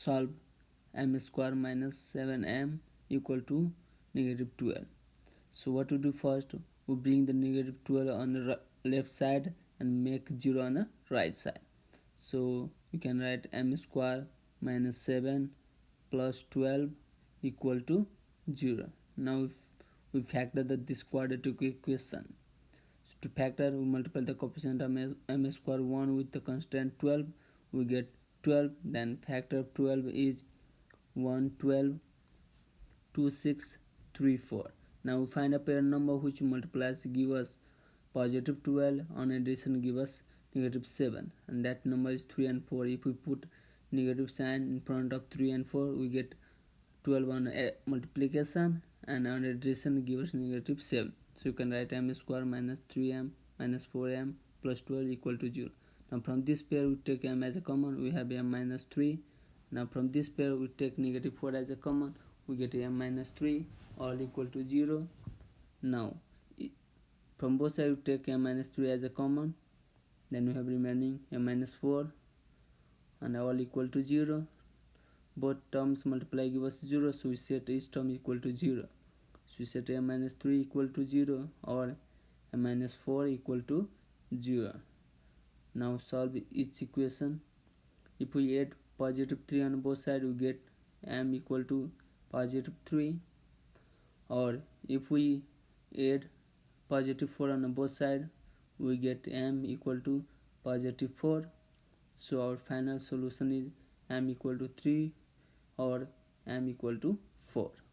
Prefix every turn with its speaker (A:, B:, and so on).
A: solve m square minus 7m equal to negative 12 so what to do first? We bring the negative 12 on the left side and make 0 on the right side. So we can write m square minus 7 plus 12 equal to 0 now we factor the this quadratic equation. So to factor we multiply the coefficient of m square 1 with the constant 12 we get 12 then factor of 12 is 1 12 2 6 3 4 now we find a pair number which multiplies give us positive 12 on addition give us negative 7 and that number is 3 and 4 if we put negative sign in front of 3 and 4 we get 12 on multiplication and on addition give us negative 7 so you can write m square minus 3m minus 4m plus 12 equal to 0 now from this pair we take m as a common we have m minus 3 now from this pair we take negative 4 as a common we get m minus 3 all equal to 0 now from both sides we take m minus 3 as a common then we have remaining m minus 4 and all equal to 0 both terms multiply give us 0 so we set each term equal to 0 so we set m minus 3 equal to 0 or m minus 4 equal to 0 now solve each equation. If we add positive 3 on both sides we get m equal to positive 3 or if we add positive 4 on both sides we get m equal to positive 4 so our final solution is m equal to 3 or m equal to 4